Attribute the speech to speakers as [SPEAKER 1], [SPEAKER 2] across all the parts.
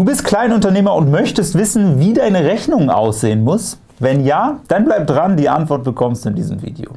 [SPEAKER 1] Du bist Kleinunternehmer und möchtest wissen, wie deine Rechnung aussehen muss? Wenn ja, dann bleib dran, die Antwort bekommst du in diesem Video.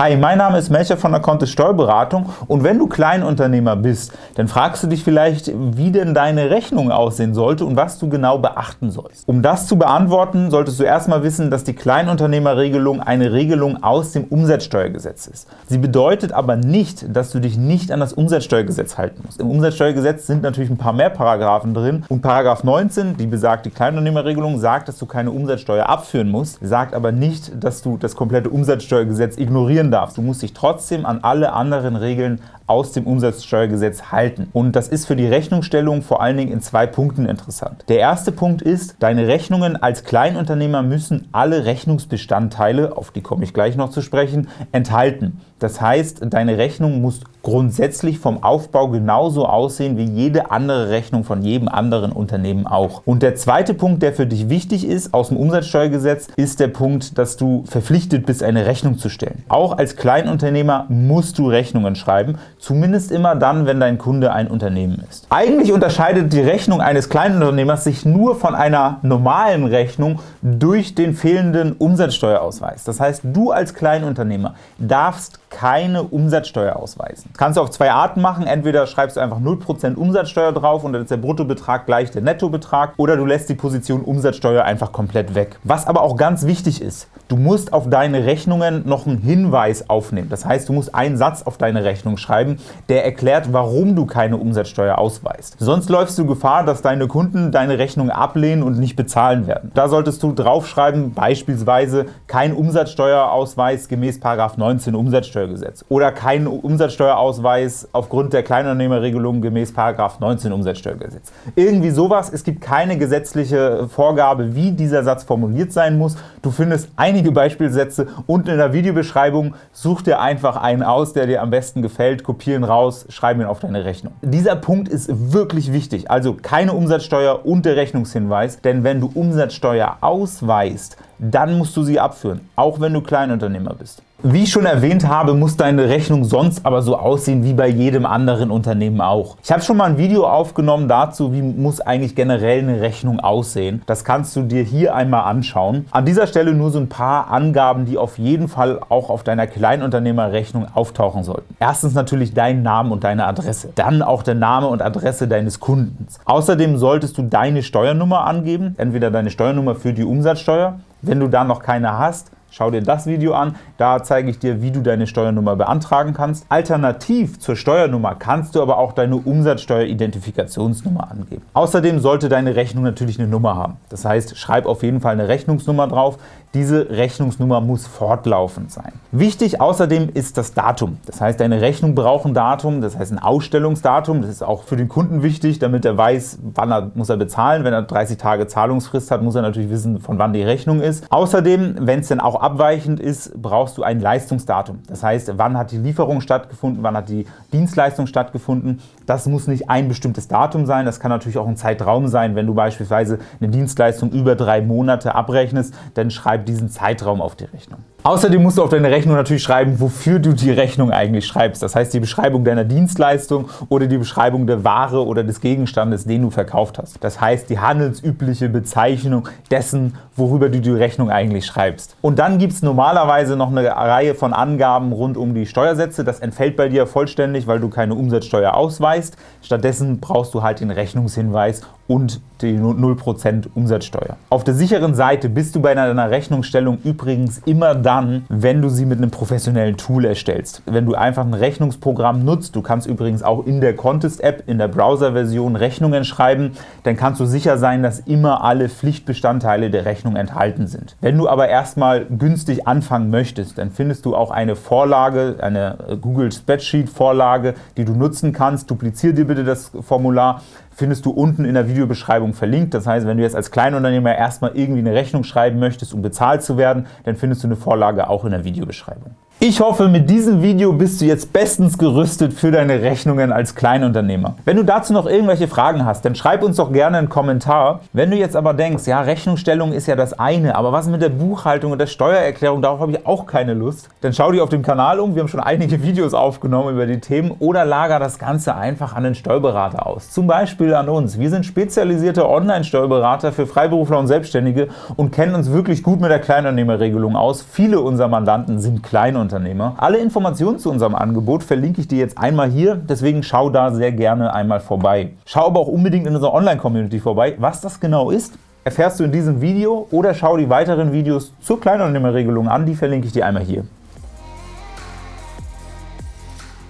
[SPEAKER 1] Hi, mein Name ist Melcher von der Kontist Steuerberatung und wenn du Kleinunternehmer bist, dann fragst du dich vielleicht, wie denn deine Rechnung aussehen sollte und was du genau beachten sollst. Um das zu beantworten, solltest du erstmal wissen, dass die Kleinunternehmerregelung eine Regelung aus dem Umsatzsteuergesetz ist. Sie bedeutet aber nicht, dass du dich nicht an das Umsatzsteuergesetz halten musst. Im Umsatzsteuergesetz sind natürlich ein paar mehr Paragraphen drin und Paragraph 19, die besagt, die Kleinunternehmerregelung, sagt, dass du keine Umsatzsteuer abführen musst, sagt aber nicht, dass du das komplette Umsatzsteuergesetz ignorieren darfst. Du musst dich trotzdem an alle anderen Regeln aus dem Umsatzsteuergesetz halten. Und das ist für die Rechnungsstellung vor allen Dingen in zwei Punkten interessant. Der erste Punkt ist, deine Rechnungen als Kleinunternehmer müssen alle Rechnungsbestandteile, auf die komme ich gleich noch zu sprechen, enthalten. Das heißt, deine Rechnung muss grundsätzlich vom Aufbau genauso aussehen wie jede andere Rechnung von jedem anderen Unternehmen auch. Und der zweite Punkt, der für dich wichtig ist aus dem Umsatzsteuergesetz, ist der Punkt, dass du verpflichtet bist, eine Rechnung zu stellen. Auch als Kleinunternehmer musst du Rechnungen schreiben, zumindest immer dann, wenn dein Kunde ein Unternehmen ist. Eigentlich unterscheidet die Rechnung eines Kleinunternehmers sich nur von einer normalen Rechnung durch den fehlenden Umsatzsteuerausweis. Das heißt, du als Kleinunternehmer darfst keine Umsatzsteuer ausweisen. Das kannst du auf zwei Arten machen. Entweder schreibst du einfach 0% Umsatzsteuer drauf und dann ist der Bruttobetrag gleich der Nettobetrag oder du lässt die Position Umsatzsteuer einfach komplett weg. Was aber auch ganz wichtig ist, du musst auf deine Rechnungen noch einen Hinweis aufnehmen. Das heißt, du musst einen Satz auf deine Rechnung schreiben, der erklärt, warum du keine Umsatzsteuer ausweist. Sonst läufst du Gefahr, dass deine Kunden deine Rechnung ablehnen und nicht bezahlen werden. Da solltest du draufschreiben, beispielsweise kein Umsatzsteuerausweis gemäß 19 Umsatzsteuer Umsatzsteuergesetz oder keinen Umsatzsteuerausweis aufgrund der Kleinunternehmerregelung gemäß 19 Umsatzsteuergesetz. Irgendwie sowas. Es gibt keine gesetzliche Vorgabe, wie dieser Satz formuliert sein muss. Du findest einige Beispielsätze unten in der Videobeschreibung. Such dir einfach einen aus, der dir am besten gefällt, kopieren raus, schreib ihn auf deine Rechnung. Dieser Punkt ist wirklich wichtig, also keine Umsatzsteuer und der Rechnungshinweis, denn wenn du Umsatzsteuer ausweist, dann musst du sie abführen, auch wenn du Kleinunternehmer bist. Wie ich schon erwähnt habe, muss deine Rechnung sonst aber so aussehen wie bei jedem anderen Unternehmen auch. Ich habe schon mal ein Video aufgenommen dazu, wie muss eigentlich generell eine Rechnung aussehen. Das kannst du dir hier einmal anschauen. An dieser Stelle nur so ein paar Angaben, die auf jeden Fall auch auf deiner Kleinunternehmerrechnung auftauchen sollten. Erstens natürlich dein Name und deine Adresse. Dann auch der Name und Adresse deines Kundens. Außerdem solltest du deine Steuernummer angeben, entweder deine Steuernummer für die Umsatzsteuer wenn du da noch keine hast, Schau dir das Video an, da zeige ich dir, wie du deine Steuernummer beantragen kannst. Alternativ zur Steuernummer kannst du aber auch deine Umsatzsteueridentifikationsnummer angeben. Außerdem sollte deine Rechnung natürlich eine Nummer haben. Das heißt, schreib auf jeden Fall eine Rechnungsnummer drauf. Diese Rechnungsnummer muss fortlaufend sein. Wichtig außerdem ist das Datum. Das heißt, deine Rechnung braucht ein Datum, das heißt ein Ausstellungsdatum. Das ist auch für den Kunden wichtig, damit er weiß, wann er muss er bezahlen. Wenn er 30 Tage Zahlungsfrist hat, muss er natürlich wissen, von wann die Rechnung ist. Außerdem, wenn es denn auch abweichend ist, brauchst du ein Leistungsdatum. Das heißt, wann hat die Lieferung stattgefunden, wann hat die Dienstleistung stattgefunden. Das muss nicht ein bestimmtes Datum sein, das kann natürlich auch ein Zeitraum sein. Wenn du beispielsweise eine Dienstleistung über drei Monate abrechnest, dann schreib diesen Zeitraum auf die Rechnung. Außerdem musst du auf deine Rechnung natürlich schreiben, wofür du die Rechnung eigentlich schreibst. Das heißt, die Beschreibung deiner Dienstleistung oder die Beschreibung der Ware oder des Gegenstandes, den du verkauft hast. Das heißt, die handelsübliche Bezeichnung dessen, worüber du die Rechnung eigentlich schreibst. Und dann gibt es normalerweise noch eine Reihe von Angaben rund um die Steuersätze. Das entfällt bei dir vollständig, weil du keine Umsatzsteuer ausweist. Stattdessen brauchst du halt den Rechnungshinweis und die 0% Umsatzsteuer. Auf der sicheren Seite bist du bei deiner Rechnungsstellung übrigens immer dann, wenn du sie mit einem professionellen Tool erstellst. Wenn du einfach ein Rechnungsprogramm nutzt, du kannst übrigens auch in der Contest-App, in der Browser-Version Rechnungen schreiben, dann kannst du sicher sein, dass immer alle Pflichtbestandteile der Rechnung enthalten sind. Wenn du aber erstmal günstig anfangen möchtest, dann findest du auch eine Vorlage, eine Google Spreadsheet-Vorlage, die du nutzen kannst. Duplizier dir bitte das Formular, findest du unten in der Videobeschreibung verlinkt. Das heißt, wenn du jetzt als Kleinunternehmer erstmal irgendwie eine Rechnung schreiben möchtest, um bezahlt zu werden, dann findest du eine Vorlage auch in der Videobeschreibung. Ich hoffe, mit diesem Video bist du jetzt bestens gerüstet für deine Rechnungen als Kleinunternehmer. Wenn du dazu noch irgendwelche Fragen hast, dann schreib uns doch gerne einen Kommentar. Wenn du jetzt aber denkst, ja, Rechnungsstellung ist ja das eine, aber was mit der Buchhaltung und der Steuererklärung, darauf habe ich auch keine Lust, dann schau dich auf dem Kanal um, wir haben schon einige Videos aufgenommen über die Themen, oder lager das Ganze einfach an den Steuerberater aus. Zum Beispiel an uns. Wir sind spezialisierte Online-Steuerberater für Freiberufler und Selbstständige und kennen uns wirklich gut mit der Kleinunternehmerregelung aus. Viele unserer Mandanten sind Kleinunternehmer. Unternehmer. Alle Informationen zu unserem Angebot verlinke ich dir jetzt einmal hier, deswegen schau da sehr gerne einmal vorbei. Schau aber auch unbedingt in unserer Online-Community vorbei. Was das genau ist, erfährst du in diesem Video oder schau die weiteren Videos zur Kleinunternehmerregelung an, die verlinke ich dir einmal hier.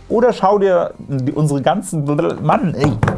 [SPEAKER 1] Oder schau dir unsere ganzen... Mann, ey!